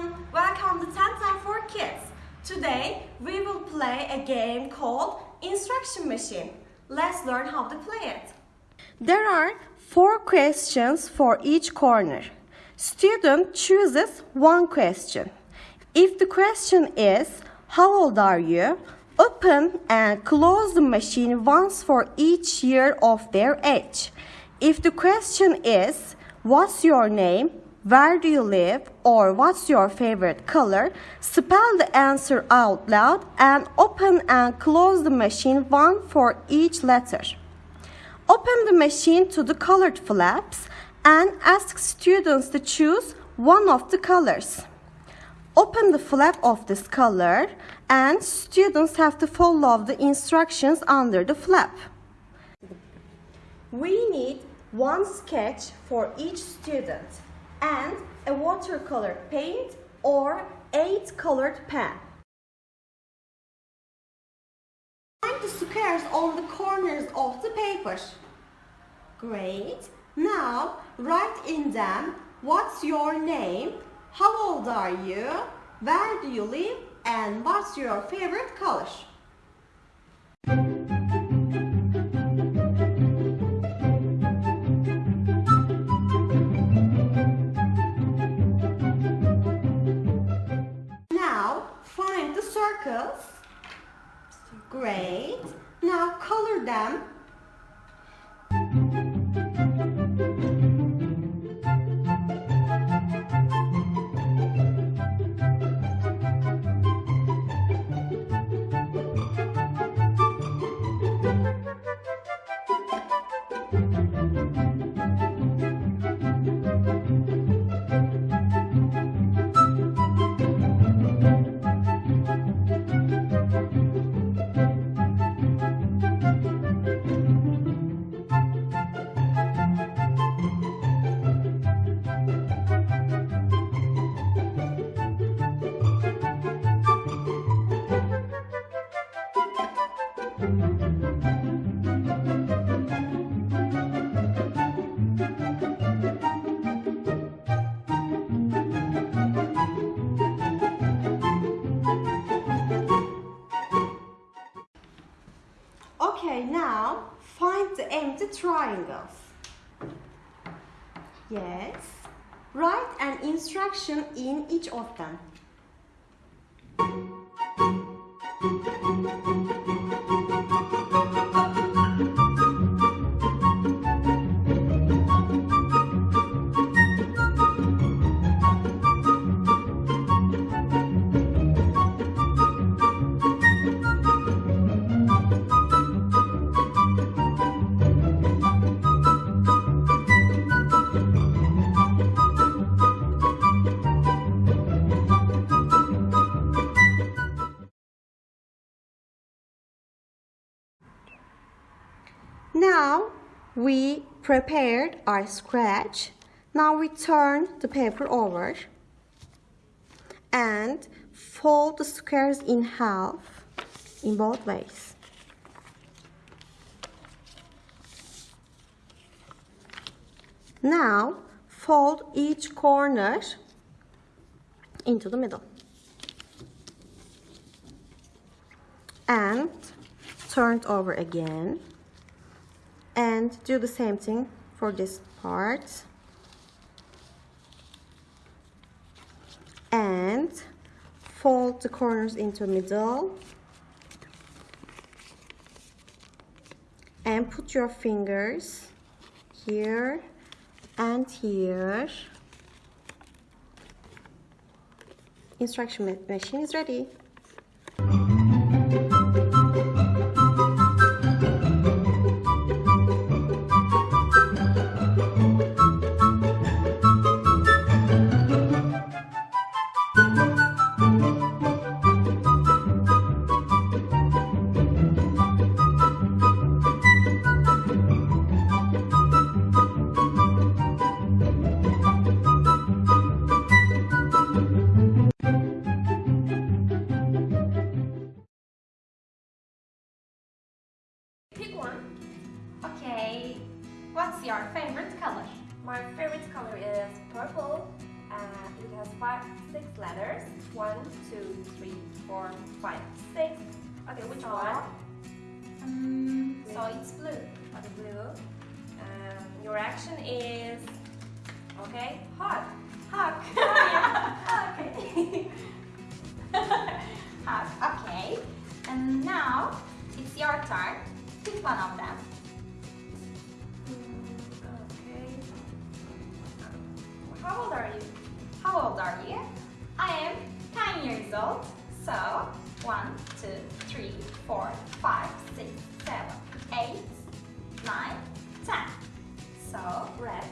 everyone! Welcome to 10 Time for Kids. Today we will play a game called Instruction Machine. Let's learn how to play it. There are four questions for each corner. Student chooses one question. If the question is, how old are you? Open and close the machine once for each year of their age. If the question is, what's your name? Where do you live? Or what's your favorite color? Spell the answer out loud and open and close the machine one for each letter. Open the machine to the colored flaps and ask students to choose one of the colors. Open the flap of this color and students have to follow the instructions under the flap. We need one sketch for each student and a watercolor paint or eight colored pen. Find the squares on the corners of the paper. Great. Now write in them what's your name, how old are you, where do you live, and what's your favorite color. Great. Now color them. Okay, now find the empty triangles. Yes. Write an instruction in each of them. Now we prepared our scratch. Now we turn the paper over and fold the squares in half in both ways. Now fold each corner into the middle and turn it over again and do the same thing for this part. And fold the corners into middle. And put your fingers here and here. Instruction machine is ready your favorite color? My favorite color is purple. Uh, it has five, six letters. One, two, three, four, five, six. Okay, which one? Um, so it's blue. Okay, blue. Um, your action is okay. Hot. Hawk. okay. Hawk. Okay. And now it's your turn. Pick one of them. story. I am 10 years old, so 1, 2, 3, 4, 5, 6, 7, 8, 9, 10. So red